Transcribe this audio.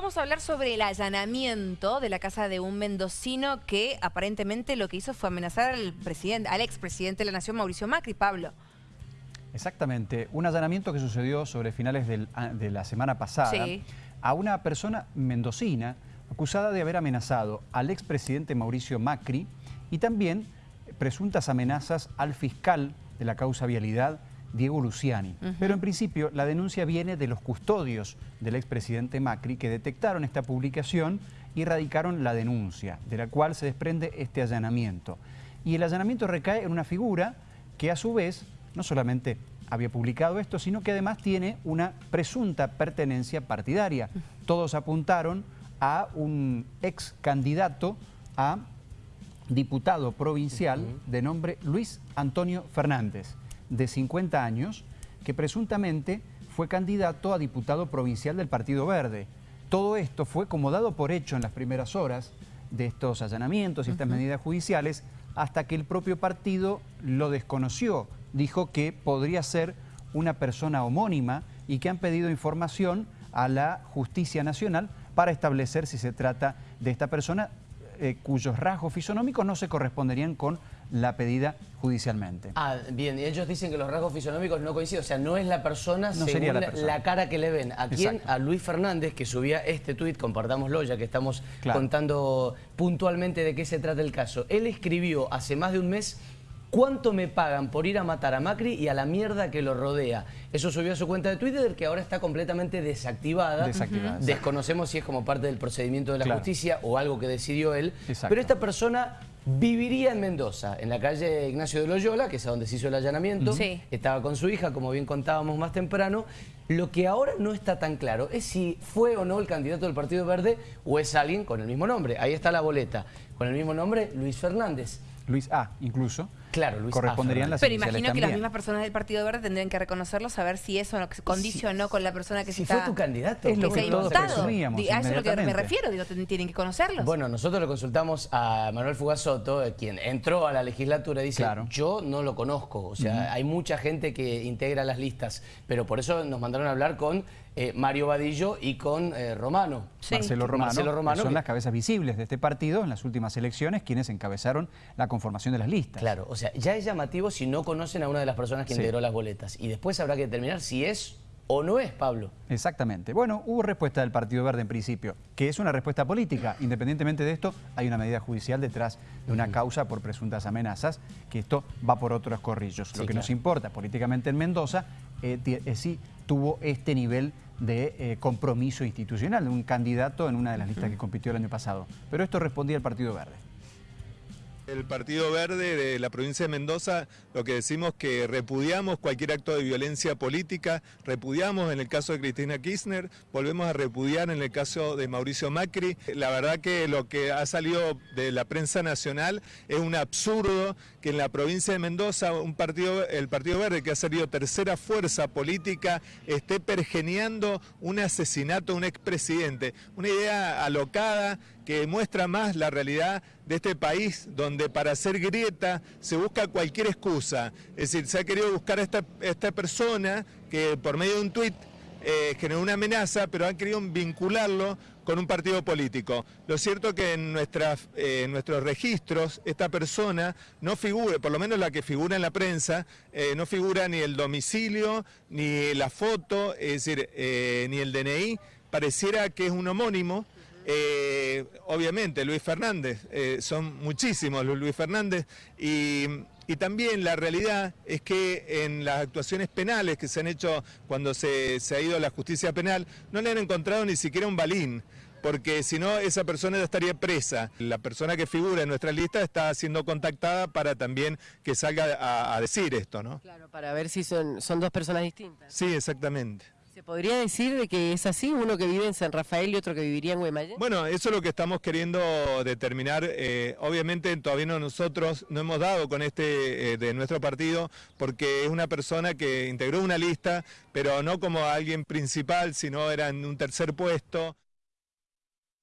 Vamos a hablar sobre el allanamiento de la casa de un mendocino que aparentemente lo que hizo fue amenazar al, presidente, al expresidente de la Nación, Mauricio Macri, Pablo. Exactamente, un allanamiento que sucedió sobre finales de la semana pasada a una persona mendocina acusada de haber amenazado al expresidente Mauricio Macri y también presuntas amenazas al fiscal de la causa vialidad, Diego Luciani. Pero en principio la denuncia viene de los custodios del expresidente Macri que detectaron esta publicación y radicaron la denuncia, de la cual se desprende este allanamiento. Y el allanamiento recae en una figura que a su vez no solamente había publicado esto, sino que además tiene una presunta pertenencia partidaria. Todos apuntaron a un ex candidato a diputado provincial de nombre Luis Antonio Fernández de 50 años que presuntamente fue candidato a diputado provincial del Partido Verde. Todo esto fue como dado por hecho en las primeras horas de estos allanamientos y estas medidas judiciales hasta que el propio partido lo desconoció. Dijo que podría ser una persona homónima y que han pedido información a la Justicia Nacional para establecer si se trata de esta persona eh, cuyos rasgos fisonómicos no se corresponderían con la pedida judicialmente. Ah, bien, y ellos dicen que los rasgos fisonómicos no coinciden, o sea, no es la persona no según la, cara que le ven. ¿A quién? A Luis Fernández, que subía este tuit, compartámoslo ya que estamos contando puntualmente de qué se trata el caso. Él escribió hace más de un mes ¿Cuánto me pagan por ir a matar a Macri y a la mierda que lo rodea? Eso subió a su cuenta de Twitter, que ahora está completamente desactivada. Desactivada. Desconocemos si es como parte del procedimiento de la justicia o algo que decidió él. Pero esta persona viviría en Mendoza, en la calle Ignacio de Loyola, que es a donde se hizo el allanamiento. Estaba con su hija, como bien contábamos más temprano. Lo que ahora no está tan claro es si fue o no el candidato del Partido Verde o es alguien con el mismo nombre. Ahí está la boleta. Con el mismo nombre, Luis Fernández. Luis A, incluso. Claro, Luis corresponderían las Pero imagino que las mismas personas del Partido Verde tendrían que reconocerlo, saber si eso condicionó con la persona que si se fue tu candidato. Es lo que, todos presumíamos, A eso es lo que me refiero, digo, tienen que conocerlos. Bueno, nosotros lo consultamos a Manuel Fugasoto, eh, quien entró a la legislatura, y dice, yo no lo conozco, o sea, hay mucha gente que integra las listas, pero por eso nos mandaron a hablar con eh, Mario Vadillo y con eh, Romano. Marcelo Romano, son las cabezas visibles de este partido en las últimas elecciones, quienes encabezaron la conformación de las listas. Claro, o sea, ya es llamativo si no conocen a una de las personas que integró las boletas. Y después habrá que determinar si es o no es, Pablo. Exactamente. Bueno, hubo respuesta del Partido Verde en principio, que es una respuesta política. Independientemente de esto, hay una medida judicial detrás de una causa por presuntas amenazas, que esto va por otros corrillos. Lo que nos importa políticamente en Mendoza eh, eh, si tuvo este nivel de eh, compromiso institucional, de un candidato en una de las listas que compitió el año pasado. Pero esto respondía al Partido Verde. El Partido Verde de la provincia de Mendoza lo que decimos que repudiamos cualquier acto de violencia política, repudiamos en el caso de Cristina Kirchner, volvemos a repudiar en el caso de Mauricio Macri. La verdad que lo que ha salido de la prensa nacional es un absurdo que en la provincia de Mendoza un partido, el Partido Verde que ha salido tercera fuerza política esté pergeneando un asesinato de un expresidente. Una idea alocada que muestra más la realidad de este país donde para hacer grieta se busca cualquier excusa. Es decir, se ha querido buscar a esta, esta persona que por medio de un tuit eh, generó una amenaza, pero han querido vincularlo con un partido político. Lo cierto es que en, nuestras, eh, nuestros registros esta persona no figura, por lo menos la que figura en la prensa, eh, no figura ni el domicilio, ni la foto, es decir, ni el DNI, pareciera que es un homónimo, eh, obviamente Luis Fernández, eh, son muchísimos los Luis Fernández y, también la realidad es que en las actuaciones penales que se han hecho cuando se, ha ido a la justicia penal no le han encontrado ni siquiera un balín porque si no esa persona ya estaría presa. La persona que figura en nuestra lista está siendo contactada para también que salga a, a decir esto, ¿no? Claro, para ver si son, son dos personas distintas. Sí, exactamente. ¿Se podría decir de que es así, uno que vive en San Rafael y otro que viviría en Guaymallén? Bueno, eso es lo que estamos queriendo determinar. Eh, obviamente todavía no nosotros no hemos dado con este eh, de nuestro partido porque es una persona que integró una lista, pero no como alguien principal, sino era en un tercer puesto.